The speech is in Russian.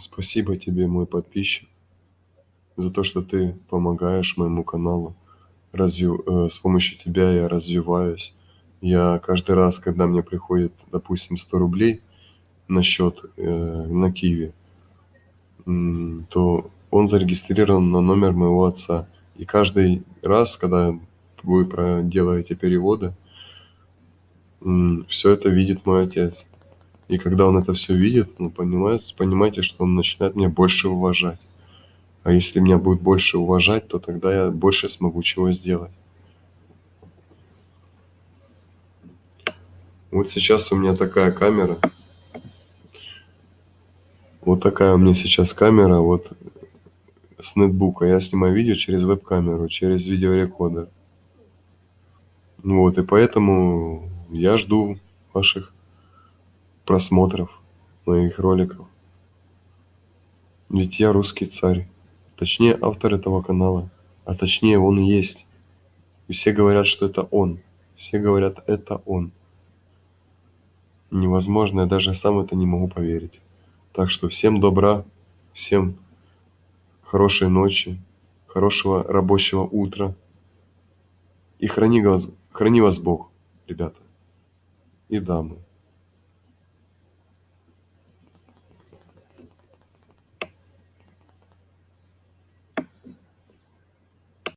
Спасибо тебе, мой подписчик, за то, что ты помогаешь моему каналу. Развив... э, С помощью тебя я развиваюсь. Я каждый раз, когда мне приходит, допустим, 100 рублей на счет э, на Киеве, м, то он зарегистрирован на номер моего отца. И каждый раз, когда вы делаете переводы, все это видит мой отец. И когда он это все видит, ну, понимаете, понимаете, что он начинает меня больше уважать. А если меня будет больше уважать, то тогда я больше смогу чего сделать. Вот сейчас у меня такая камера. Вот такая у меня сейчас камера, вот с ноутбука. Я снимаю видео через веб-камеру, через видеорекордер. Ну вот, и поэтому я жду ваших просмотров моих роликов. Ведь я русский царь. Точнее, автор этого канала. А точнее, он и есть. И все говорят, что это он. Все говорят, это он. Невозможно, я даже сам это не могу поверить. Так что всем добра, всем хорошей ночи, хорошего рабочего утра. И храни вас, храни вас Бог, ребята и дамы.